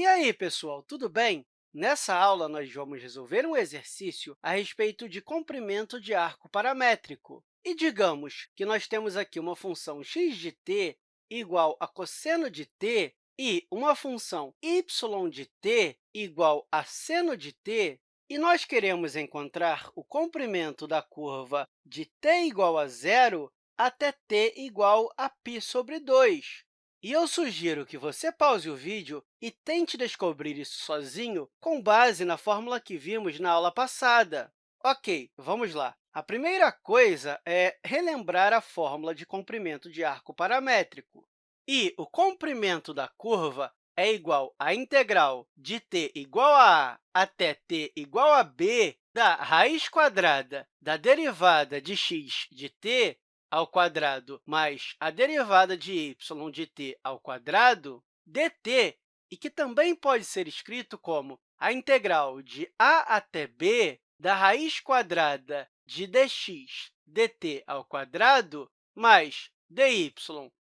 E aí, pessoal, tudo bem? Nessa aula, nós vamos resolver um exercício a respeito de comprimento de arco paramétrico. E digamos que nós temos aqui uma função x de t igual a cosseno de t e uma função y de t igual a seno de t, e nós queremos encontrar o comprimento da curva de t igual a zero até t igual a π sobre 2. E eu sugiro que você pause o vídeo e tente descobrir isso sozinho com base na fórmula que vimos na aula passada. Ok, vamos lá. A primeira coisa é relembrar a fórmula de comprimento de arco paramétrico. E o comprimento da curva é igual à integral de t igual a a até t igual a b da raiz quadrada da derivada de x de t ao quadrado mais a derivada de y de t ao quadrado, dt, e que também pode ser escrito como a integral de a até b da raiz quadrada de dx dt ao quadrado mais dy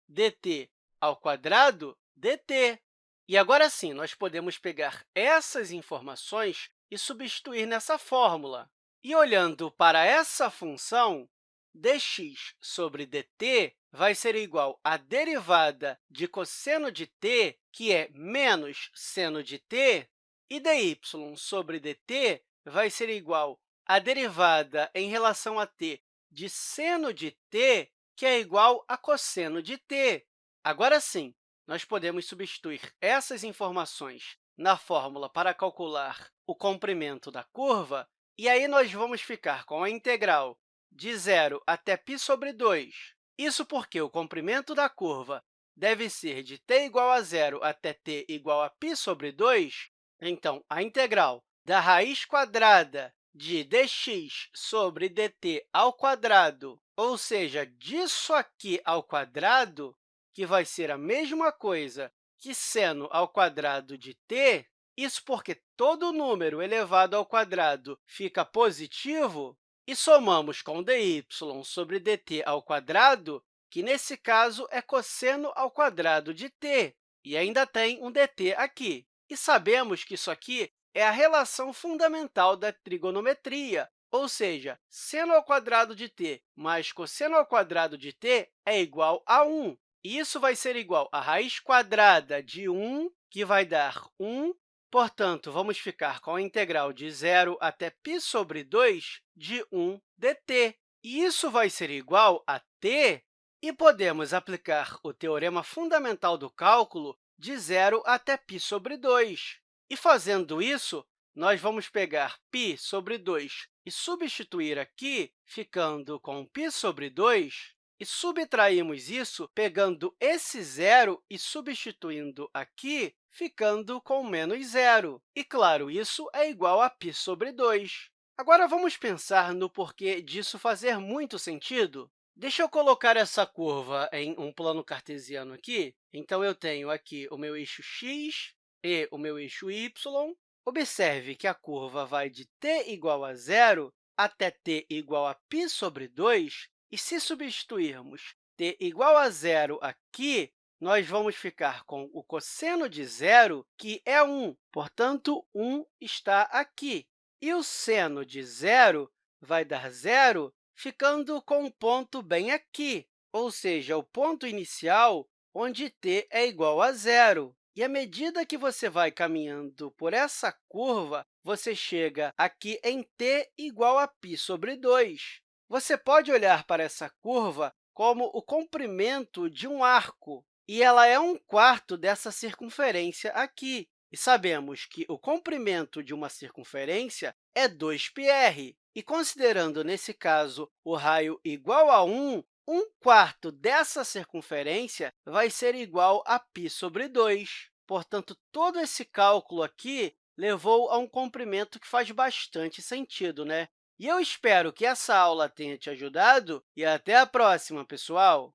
dt ao quadrado dt. E agora sim, nós podemos pegar essas informações e substituir nessa fórmula. E olhando para essa função, dx sobre dt vai ser igual à derivada de cosseno de t, que é menos seno de t, e dy sobre dt vai ser igual à derivada em relação a t de seno de t, que é igual a cosseno de t. Agora sim, nós podemos substituir essas informações na fórmula para calcular o comprimento da curva, e aí nós vamos ficar com a integral de zero até π sobre 2. Isso porque o comprimento da curva deve ser de t igual a zero até t igual a π sobre 2. Então, a integral da raiz quadrada de dx sobre dt ao quadrado, ou seja, disso aqui ao quadrado, que vai ser a mesma coisa que seno ao quadrado de t, isso porque todo número elevado ao quadrado fica positivo, e somamos com dy sobre dt ao quadrado, que, nesse caso, é cosseno ao quadrado de t, e ainda tem um dt aqui. E sabemos que isso aqui é a relação fundamental da trigonometria, ou seja, seno ao quadrado de t mais cosseno ao quadrado de t é igual a 1. E isso vai ser igual a raiz quadrada de 1, que vai dar 1, Portanto, vamos ficar com a integral de zero até π sobre 2 de 1 dt. E isso vai ser igual a t, e podemos aplicar o teorema fundamental do cálculo de zero até π sobre 2. E, fazendo isso, nós vamos pegar π sobre 2 e substituir aqui, ficando com π sobre 2, e subtraímos isso pegando esse zero e substituindo aqui, ficando com menos zero. E, claro, isso é igual a π sobre 2. Agora, vamos pensar no porquê disso fazer muito sentido? Deixa eu colocar essa curva em um plano cartesiano aqui. Então, eu tenho aqui o meu eixo x e o meu eixo y. Observe que a curva vai de t igual a zero até t igual a π sobre 2, e se substituirmos t igual a zero aqui, nós vamos ficar com o cosseno de zero, que é 1. Portanto, 1 está aqui. E o seno de zero vai dar zero, ficando com um ponto bem aqui, ou seja, o ponto inicial onde t é igual a zero. E à medida que você vai caminhando por essa curva, você chega aqui em t igual a π sobre 2. Você pode olhar para essa curva como o comprimento de um arco, e ela é um quarto dessa circunferência aqui. E sabemos que o comprimento de uma circunferência é 2πr. E, considerando, nesse caso, o raio igual a 1, 1 quarto dessa circunferência vai ser igual a π sobre 2. Portanto, todo esse cálculo aqui levou a um comprimento que faz bastante sentido, né? E eu espero que essa aula tenha te ajudado e até a próxima, pessoal!